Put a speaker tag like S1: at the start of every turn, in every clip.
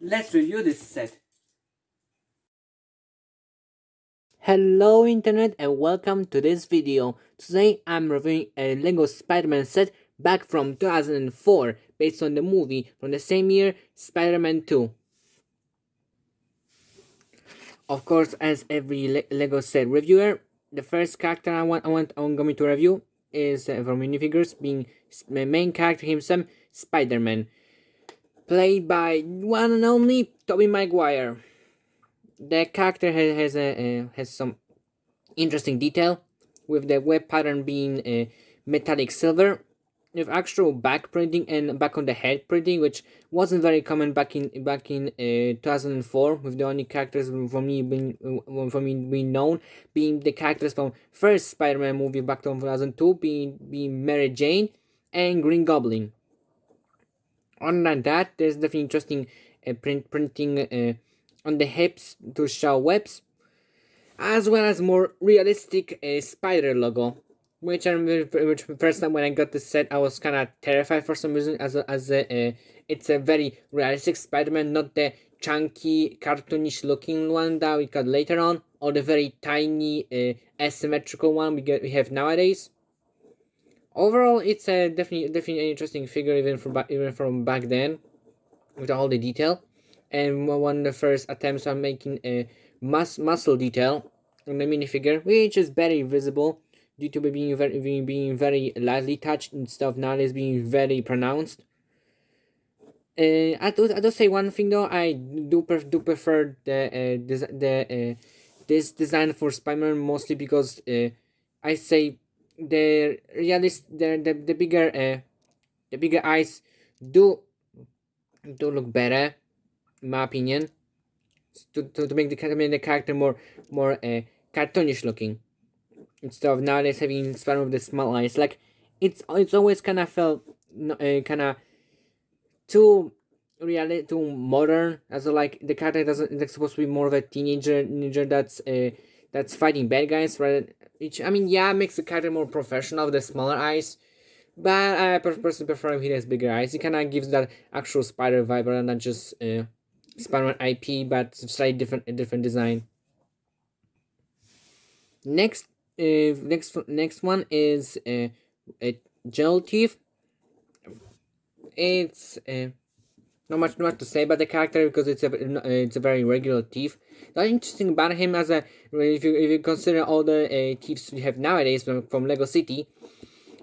S1: let's review this set.
S2: Hello internet and welcome to this video. Today I'm reviewing a LEGO Spider-Man set back from 2004 based on the movie from the same year, Spider-Man 2. Of course, as every Le LEGO set reviewer, the first character I want I want I'm going to review is uh, from minifigures, being the main character himself, Spider-Man, played by one and only Tobey Maguire. The character has has, a, uh, has some interesting detail, with the web pattern being uh, metallic silver with actual back printing and back on the head printing, which wasn't very common back in back in uh, 2004. With the only characters for me being uh, for me being known being the characters from first Spider-Man movie back in 2002, being being Mary Jane and Green Goblin. Than that, there's definitely interesting uh, print printing uh, on the hips to show webs, as well as more realistic uh, spider logo which I remember, which first time when I got this set, I was kind of terrified for some reason, as a, as a, uh, it's a very realistic Spider-Man, not the chunky, cartoonish looking one that we got later on, or the very tiny, uh, asymmetrical one we get we have nowadays. Overall, it's a definitely definitely an interesting figure even from even from back then, with all the detail, and one of the first attempts on making a mus muscle detail on the minifigure, which is very visible due to being very being, very lightly touched and stuff nowadays being very pronounced. Uh, I do I do say one thing though I do pref do prefer the uh, the uh, this design for Spider-Man mostly because uh, I say the realist the the, the bigger uh, the bigger eyes do do look better in my opinion. To, to, to make the, the character more more uh, cartoonish looking. Instead of nowadays having Spider with the small eyes. Like it's it's always kind of felt uh, kind of too reality too modern. As like the character doesn't it's supposed to be more of a teenager teenager that's uh, that's fighting bad guys right which i mean yeah it makes the character more professional with the smaller eyes but i personally prefer him he has bigger eyes he kind of gives that actual spider vibe rather than just uh, spider-man ip but slightly different different design next uh, next next one is uh, a jewel thief. It's uh, not much not much to say about the character because it's a it's a very regular thief. The interesting about him as a if you if you consider all the uh, thieves we have nowadays from, from Lego City,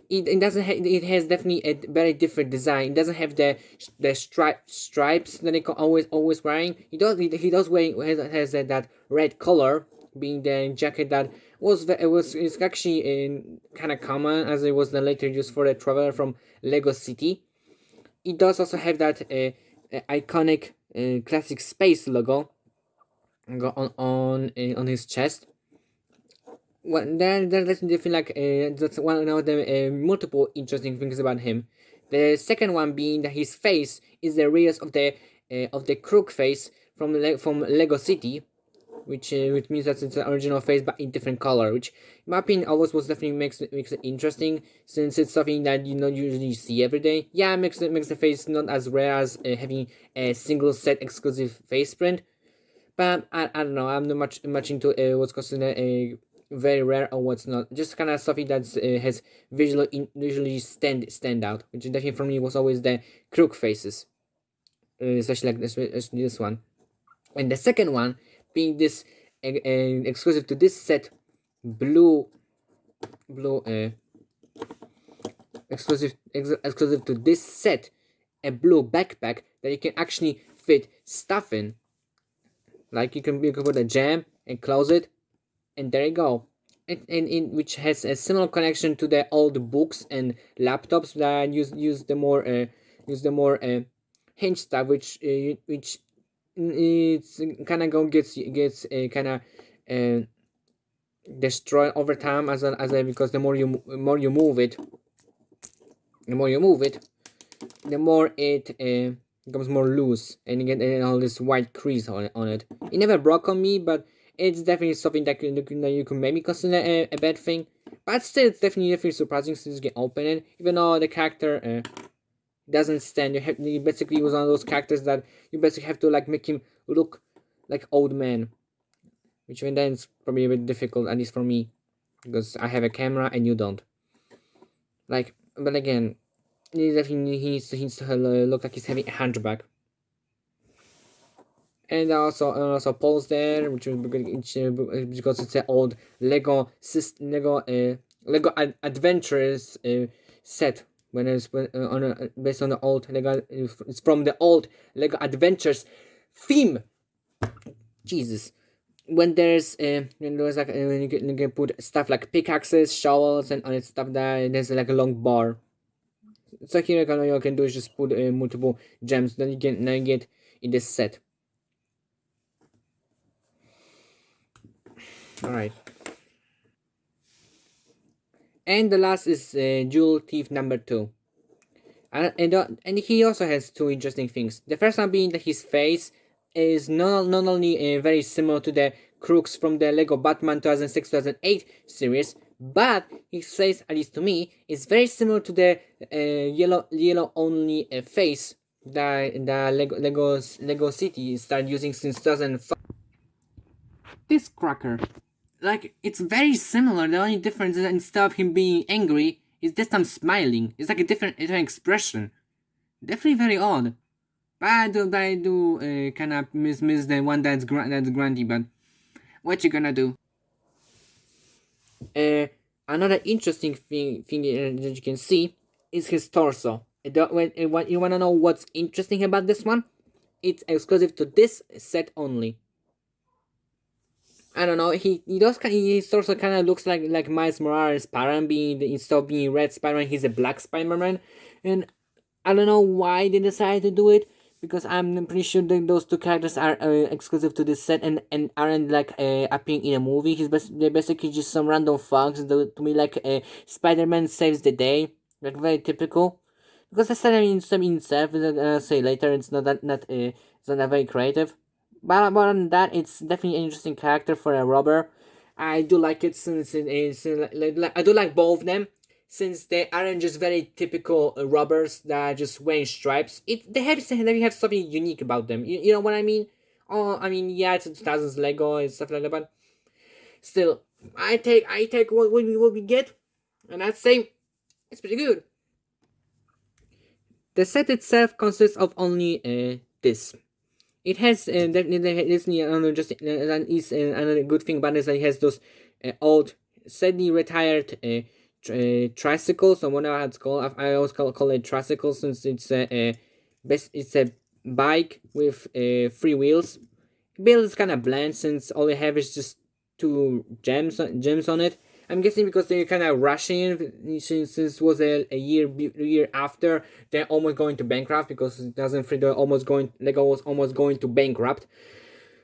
S2: it, it doesn't have it has definitely a very different design. It doesn't have the the stripe stripes that they always always wearing. He does he, he does wearing has, has that, that red color being the jacket that was it was it's actually in kind of common as it was then later used for the traveler from Lego City. It does also have that uh, uh, iconic uh, classic space logo on on uh, on his chest. Well, there, there, that's definitely like uh, that's one of the uh, multiple interesting things about him. The second one being that his face is the rears of the uh, of the crook face from Le from Lego City, which uh, which means that it's the original face but in different color which in my opinion always was definitely makes makes it interesting since it's something that you don't usually see every day. Yeah it makes it makes the face not as rare as uh, having a single set exclusive face print but I, I don't know i'm not much much into uh, what's considered a very rare or what's not just kind of something that uh, has visually in, visually stand stand out which definitely for me was always the crook faces uh, especially like this, this one. And the second one being this uh, exclusive to this set blue blue uh, exclusive ex exclusive to this set a blue backpack that you can actually fit stuff in. Like you can, you can put a jam and close it and there you go. And, and which has a similar connection to the old books and laptops that use use the more uh, use the more uh, hinge stuff which uh, which it's kind of go gets gets uh, kind of uh, destroyed over time as a, as a, because the more you more you move it the more you move it the more it uh, becomes more loose and you get uh, all this white crease on, on it. It never broke on me but it's definitely something that, you, that you can maybe consider a, a bad thing. But still it's definitely definitely surprising since you can open it even though the character uh, doesn't stand. You have he basically was one of those characters that you basically have to like make him look like old man, which then is probably a bit difficult at least for me, because I have a camera and you don't. Like, but again, he definitely he needs to, he needs to look like he's having a hunchback and also also Paul's there, which is because it's an old Lego Lego uh, Lego ad- Adventures uh, set. When it's uh, on a, based on the old Lego, it's from the old Lego Adventures theme. Jesus, when there's uh, when there's like uh, when you, can, you can put stuff like pickaxes, shovels, and on it stuff that there's like a long bar. So here you you can do is just put uh, multiple gems. Then you can now you get in this set. All right. And the last is uh, Jewel Thief number two. And, and, uh, and he also has two interesting things. The first one being that his face is not, not only uh, very similar to the crooks from the Lego Batman 2006-2008 series, but his face, at least to me, is very similar to the uh, yellow yellow only uh, face that the Lego Lego's Lego City started using since 2005. This cracker like it's very similar. The only difference is instead of him being angry, is this time smiling. It's like a different, different expression. Definitely very odd. But I do, but I do uh, kind of miss miss the one that's gra- that's Grundy. But what you gonna do? Uh, another interesting thing thing that you can see is his torso. You wanna know what's interesting about this one? It's exclusive to this set only. I don't know. He he does. He also kind of looks like like Miles Morales. Spider-Man being instead of being red Spider-Man, he's a black Spider-Man, and I don't know why they decided to do it because I'm pretty sure that those two characters are uh, exclusive to this set and, and aren't like uh, appearing in a movie. He's bas- they're basically just some random thugs. To me, like uh, Spider-Man saves the day, like very typical. Because the set I mean, some in itself, as I'll say later, it's not that not uh, it's not that very creative. But more than that, it's definitely an interesting character for a robber. I do like it since it is like, I do like both of them since they aren't just very typical robbers that are just wearing stripes. It they have they have something unique about them. You, you know what I mean? Oh, I mean yeah, it's thousands Lego and stuff like that, but still, I take I take what what we what we get, and I'd say it's pretty good. The set itself consists of only uh, this it has uh, definitely another just uh, is uh, another good thing about it is that it has those uh, old sadly retired uh, uh, tricycles or whatever it's called I, always call, call it tricycle since it's a, a best it's a bike with uh, three wheels. Build is kind of bland since all you have is just two gems gems on it I'm guessing because they're kind of rushing since this was a, a year year after they're almost going to bankrupt because 2003 they're almost going Lego was almost going to bankrupt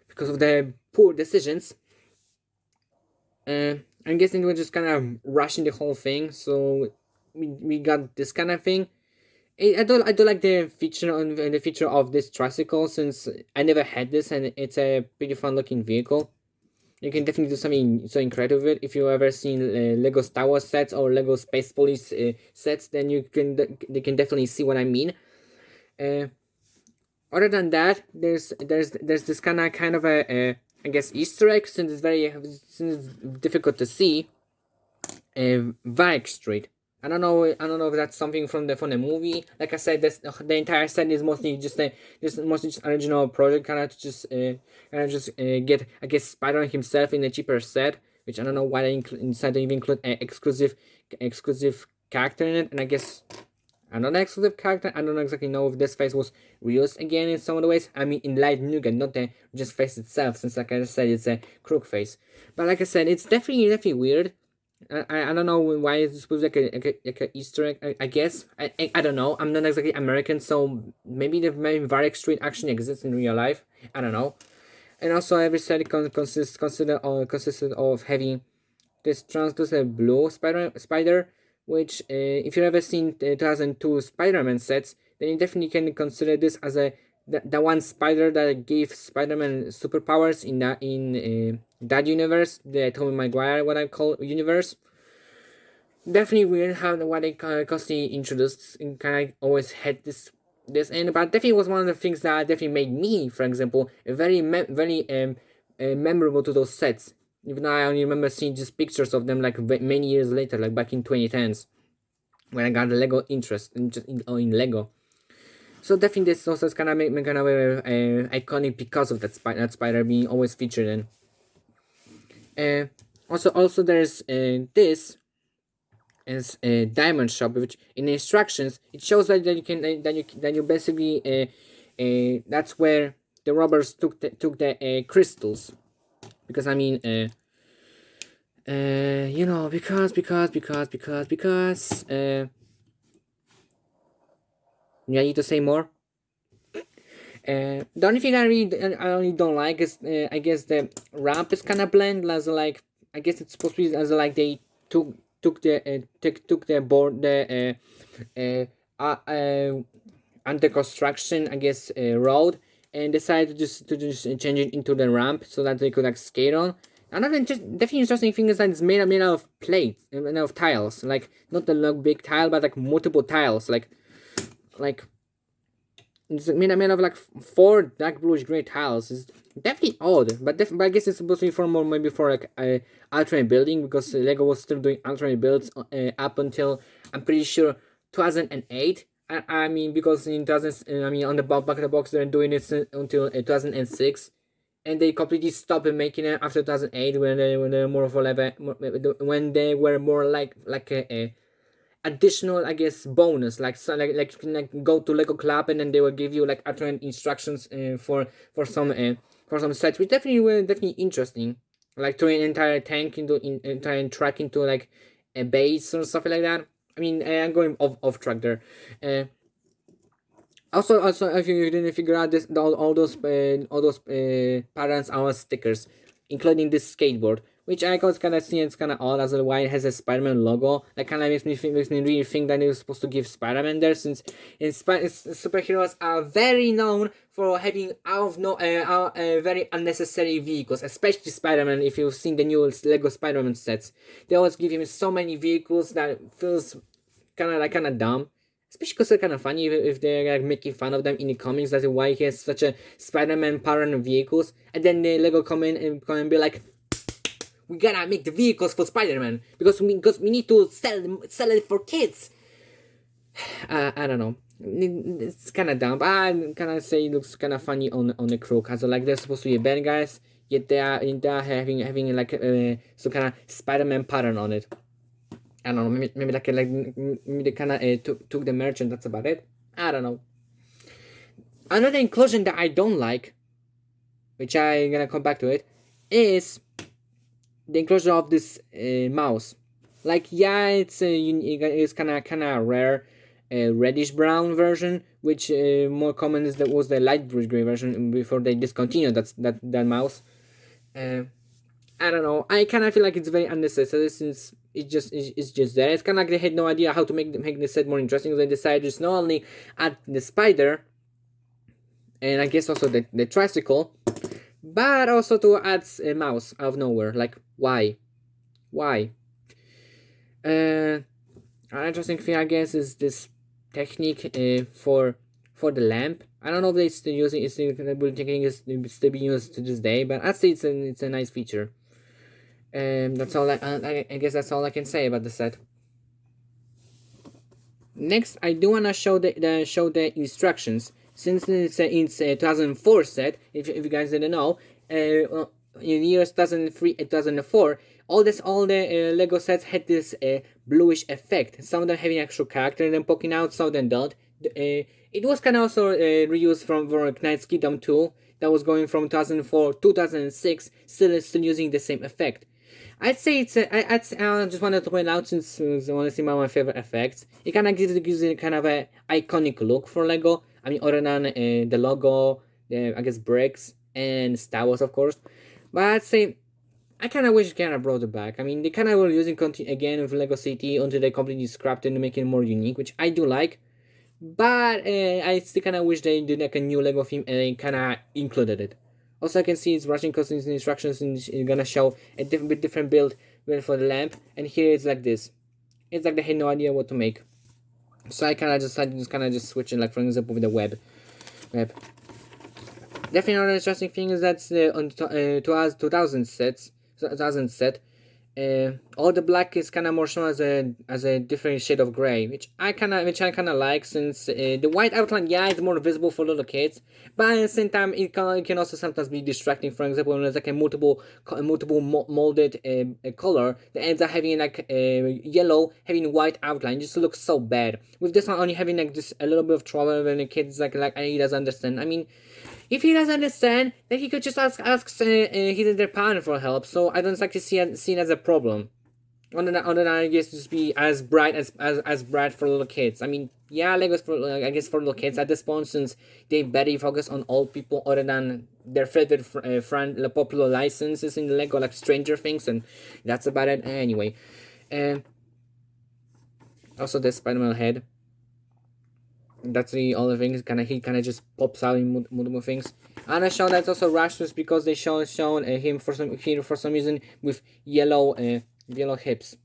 S2: because of the poor decisions. Uh, I'm guessing we're just kind of rushing the whole thing, so we, we got this kind of thing. I don't I don't like the feature on the feature of this tricycle since I never had this and it's a pretty fun looking vehicle you can definitely do something so incredible with it. If you ever seen uh, Lego Star Wars sets or Lego Space Police uh, sets, then you can they can definitely see what I mean. Uh, other than that, there's there's there's this kind of kind of a, a I guess Easter egg since it's very since it's difficult to see. Uh, Varick Street. I don't know. I don't know if that's something from the from the movie. Like I said, this the entire set is mostly just a just mostly just original project, kind of just uh, kind of just uh, get I guess Spider Man himself in a cheaper set, which I don't know why they decided to even include an exclusive exclusive character in it. And I guess another exclusive character. I don't exactly know if this face was reused again in some of the ways. I mean, in Light Nougat, not the just face itself, since like I said, it's a crook face. But like I said, it's definitely definitely weird I, I don't know why it's supposed like a, like a, like a Easter egg. I, I guess I, I, I don't know. I'm not exactly American, so maybe the maybe Varick Street actually exists in real life. I don't know. And also every set consists consider uh, consisted of having this translucent blue spider spider, which uh, if you've ever seen the 2002 Spider-Man sets, then you definitely can consider this as a the, the one spider that gave Spider-Man superpowers in that in uh, that universe, the Tobey Maguire, what I call universe. definitely weird how what they constantly introduced and kind of always had this this and but definitely was one of the things that definitely made me, for example, very very um uh, memorable to those sets. Even though I only remember seeing just pictures of them like many years later, like back in 2010s, when I got the Lego interest in just in, oh, in Lego. So definitely this also is kind of make kind of uh, iconic because of that, that spider being always featured in. Uh, also, also there's uh, this is a diamond shop, which in the instructions it shows that, that you can that you that you basically uh, uh, that's where the robbers took the, took the uh, crystals, because I mean uh, uh, you know because because because because because uh, I need to say more. Uh, the only thing I really I only don't like is uh, I guess the ramp is kind of bland as like I guess it's supposed to be as like they took took the uh, took took the board the uh, uh, uh, uh, under construction I guess uh, road and decided to just to just change it into the ramp so that they could like skate on. Another just definitely interesting thing is that it's made, made out of plates, made out of tiles, like not the big tile, but like multiple tiles, like like it's made, made of like four dark bluish gray tiles. It's definitely odd, but, def- but I guess it's supposed to be for more maybe for like a alternate building because Lego was still doing alternate builds uh, up until I'm pretty sure 2008. I, I mean because in 2000 I mean on the back of the box they're doing it until uh, 2006 and they completely stopped making it after 2008 when they when they were more of a when they were more like like a, a additional i guess bonus like so like, like you can like go to lego club and then they will give you like alternate instructions uh, for for some uh, for some sets which definitely were definitely interesting. Like turning an entire tank into in, entire track into like a base or something like that. I mean i'm going off off track there. Uh, also also if you didn't figure out this all, all those uh, all those uh, patterns are stickers including this skateboard which I was kind of seeing it's kind of odd as to why it has a Spider-Man logo. That kind of makes me think, makes me really think that it was supposed to give Spider-Man there, since in Sp- superheroes are very known for having out of no uh, uh, very unnecessary vehicles, especially Spider-Man. If you've seen the new Lego Spider-Man sets, they always give him so many vehicles that feels kind of like kind of dumb especially because they're kind of funny if, they're like making fun of them in the comics. That's why he has such a Spider-Man pattern vehicles, and then the Lego come in and come and be like, we gotta make the vehicles for Spider-Man because we because we need to sell sell it for kids. Uh, I don't know. It's kind of dumb, I kind of say it looks kind of funny on on the crew because like they're supposed to be bad guys, yet they are they are having having like uh, some kind of Spider-Man pattern on it. I don't know. Maybe maybe like like maybe they kind of uh, took took the merch and that's about it. I don't know. Another inclusion that I don't like, which I'm gonna come back to it, is the inclusion of this uh, mouse. Like yeah, it's a it's kind of kind of rare, uh, reddish brown version, which uh, more common is that was the light gray version before they discontinued that that that mouse. Uh, I don't know. I kind of feel like it's very unnecessary since it just it's, it's just there. It's kind of like they had no idea how to make make the set more interesting. They decided just not only add the spider, and I guess also the the tricycle, but also to add a mouse out of nowhere. Like why? Why? Uh, an interesting thing, I guess, is this technique uh, for for the lamp. I don't know if they still using it's still technique is still being used to this day, but I'd say it's a it's a nice feature. Um, that's all I, I I guess that's all I can say about the set. Next, I do wanna show the, the show the instructions since it's a, it's a 2004 set. If, if you guys didn't know, uh, in years 2003 and 2004 all this all the uh, lego sets had this uh, bluish effect some of them having actual character and then poking out some of them don't uh, it was kind of also reused from, from Knight's Kingdom 2 that was going from 2004 2006 still still using the same effect I'd say it's a, I, I'd, I just wanted to point out since I want to see my favorite effects. It kind of gives, gives it kind of a iconic look for Lego. I mean, other than the logo, the I guess bricks and Star Wars, of course. But I'd say I kind of wish of brought it back. I mean, they kind of were using content again with Lego City until they completely scrapped it and making it more unique, which I do like. But uh, I still kind of wish they did like a new Lego theme and they kind of included it. Also, I can see it's rushing customs instructions and it's gonna show a different, different build for the lamp. And here it's like this. it's like they had no idea what to make. So I kind of just to just kind of just switch it, like for example with the web, web. Definitely another interesting thing is that uh, on uh, 2000 sets, 2000 set, uh, all the black is kind of more shown as a as a different shade of gray, which I kind of which I kind of like since uh, the white outline, yeah, it's more visible for little kids, but at the same time, it can, it can also sometimes be distracting. For example, when there's like a multiple multiple molded uh, color that ends up having like a yellow, having white outline, just looks so bad. With this one only having like just a little bit of trouble when the kid's like like he doesn't understand. I mean. If he doesn't understand, then he could just ask ask uh, uh, his other partner for help. So I don't actually see it, see it as a problem. On the on the I guess just be as bright as as as bright for little kids. I mean, yeah, Legos for I guess for little kids at this point since they better focus on old people other than their favorite fr- uh, friend, the popular licenses in Lego like Stranger Things, and that's about it. Anyway, and also the Spider-Man head that's the other thing. Is Kind of he kind of just pops out in multiple things. And I show that's also Rasmus because they show shown uh, him for some here for some reason with yellow uh, yellow hips.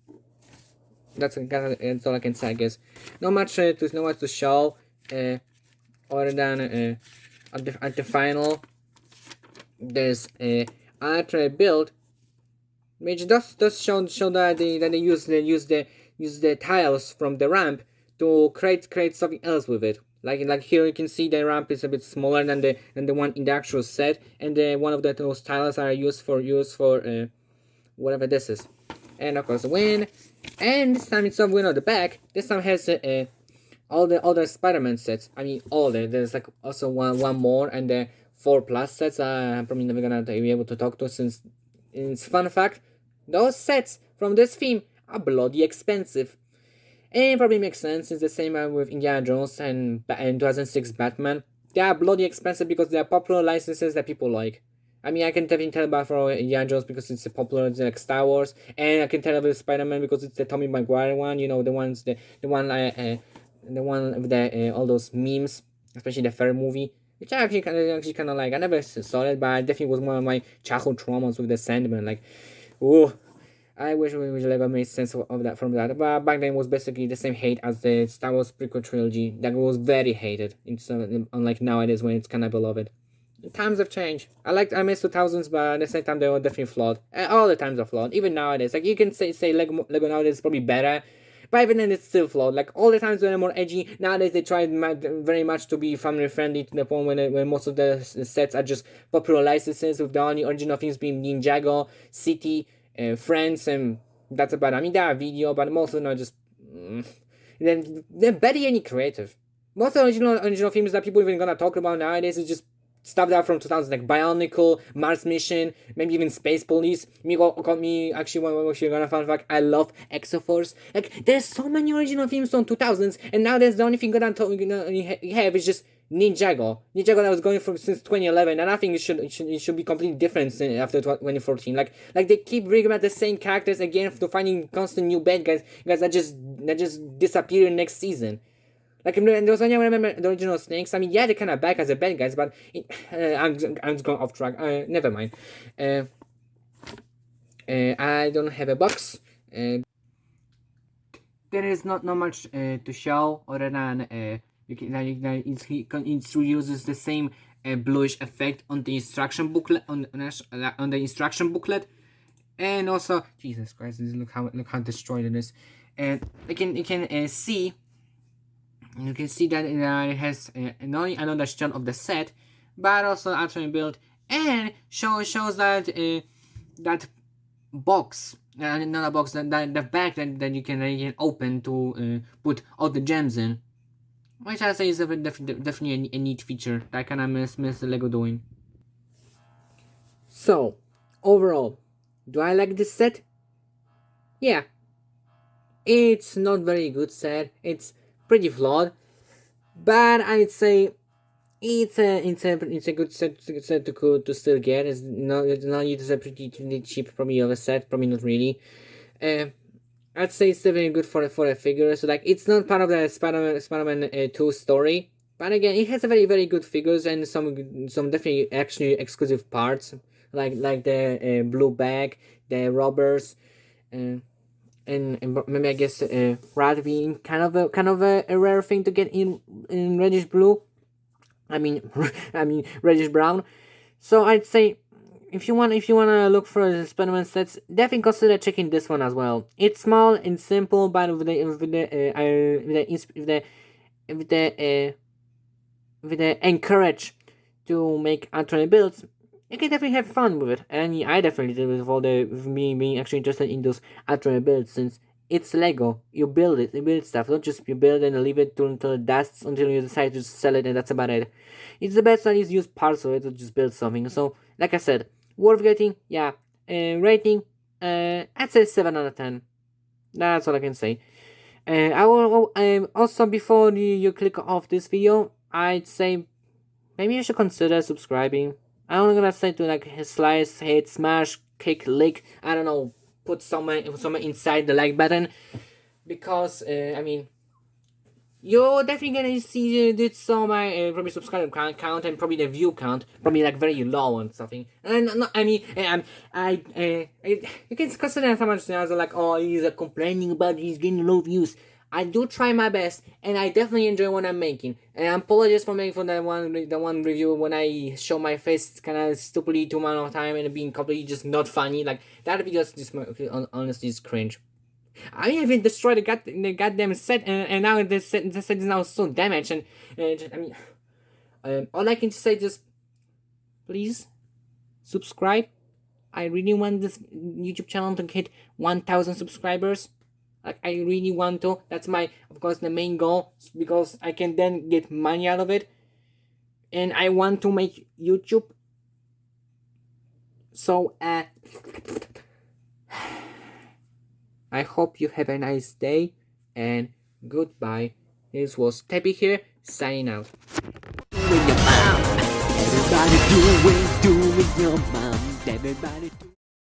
S2: That's, that's all I can say, I guess. Not much uh, to not much to show, uh, other than uh, at the at the final. There's a ultra build, which does does show show that they that they use the use the use the tiles from the ramp to create create something else with it. Like like here you can see the ramp is a bit smaller than the than the one in the actual set, and the, one of the those tiles are used for use for uh, whatever this is. And of course win, and this time it's of win on the back. This time has uh, uh, all the other Spider-Man sets. I mean all the there's like also one one more and the four plus sets. Uh, I'm probably never gonna be able to talk to since it's fun fact. Those sets from this theme are bloody expensive. And probably makes sense, it's the same with Indiana Jones and, and 2006 Batman. They are bloody expensive because they are popular licenses that people like. I mean, I can definitely tell about for Indiana Jones because it's a popular it's like Star Wars, and I can tell about Spider Man because it's the Tobey Maguire one. You know, the ones the the one uh, uh the one with the uh, all those memes, especially the third movie, which I actually kind of actually kind of like. I never saw it, but it definitely was one of my childhood traumas with the Sandman. Like, oh, I wish we would have made sense of, that from that. But back then was basically the same hate as the Star Wars prequel trilogy that was very hated. Unlike nowadays when it's kind of beloved. Times have changed. I like I miss 2000s, but at the same time they were definitely flawed. All the times are flawed. Even nowadays, like you can say say Lego, Lego nowadays is probably better, but even then it's still flawed. Like all the times when they're more edgy, nowadays they try very much to be family friendly to the point when, when most of the sets are just popular licenses with the only original things being Ninjago, City, uh, friends, and that's about. I mean, there are video, but most of them are just. Mm, then they're barely any creative. Most original original films that people even gonna talk about nowadays is just stuff that from 2000 like Bionicle, Mars Mission, maybe even Space Police. Me got, me actually one you're gonna fun fact. I love Exoforce. Like there's so many original films from 2000s, and now there's the only thing that you know you have is just Ninjago. Ninjago that was going from since 2011, and I think it should it should, it should be completely different after 2014. Like like they keep bringing back the same characters again to finding constant new bad guys, guys that just that just disappear next season. Like there was only I remember the original Snakes. I mean, yeah, they're kind of back as a bad guys, but it, uh, I'm I'm just going off track. Uh, never mind. Uh, uh, I don't have a box. Uh, there is not not much uh, to show other than uh, you can, like, like it, it uses the same uh, bluish effect on the instruction booklet on, on the instruction booklet. And also jesus christ look how look how destroyed it is. And you can you can uh, see you can see that uh, it has uh, not only another shot of the set but also actually built and show, shows that uh, that box uh, another box that, that the bag that, that you can, uh, you can open to uh, put all the gems in which I say is a, def definitely a, a, neat feature that I kind of miss, miss Lego doing. So, overall, do I like this set? Yeah. It's not very good set, it's pretty flawed, but I'd say it's a it's a it's a good set, set to to still get. It's not it's not it's a pretty, pretty cheap probably of a set, probably not really. Uh, I'd say it's definitely good for for a figure. So like it's not part of the Spider-Man Spider-Man uh, 2 story, but again it has a very very good figures and some some definitely actually exclusive parts like like the uh, blue bag, the robbers, uh, and, and maybe I guess uh, red being kind of a kind of a, a rare thing to get in in reddish blue. I mean, I mean reddish brown. So I'd say if you want if you want to look for Spider-Man sets, definitely consider checking this one as well. It's small and simple, but with the with the uh, with the with the with the uh, with the encourage to make alternate builds, you can definitely have fun with it. And I definitely did with all the with me being actually interested in those alternate builds since it's Lego. You build it, you build stuff. Don't just you build and leave it until it dusts until you decide to sell it and that's about it. It's the best that is use parts of it to just build something. So like I said, worth getting, yeah. Uh, rating, uh, I'd say seven out of ten. That's all I can say. Uh, I will um, also before you, you click off this video, I'd say maybe you should consider subscribing. I'm gonna say to like slice, hit, smash, kick, lick. I don't know, put someone someone inside the like button because uh, I mean you're definitely gonna see uh, this my uh, probably subscriber count, count and probably the view count probably like very low and something and not, I mean um, I, uh, I you can consider much are like oh he's uh, complaining about he's getting low views I do try my best, and I definitely enjoy what I'm making. And I apologize for making for that one, the one review when I show my face kind of stupidly too much of time and being completely just not funny. Like that video is just honestly is cringe. I even destroyed the, god, the goddamn set, and, and now the set, the set is now so damaged. And, and I mean, um, all I can say is, please subscribe. I really want this YouTube channel to hit 1,000 subscribers. Like I really want to. That's my, of course, the main goal because I can then get money out of it. And I want to make YouTube. So, uh, I hope you have a nice day and goodbye. This was Teppy here, signing out. Everybody doing, doing your mom. Everybody doing.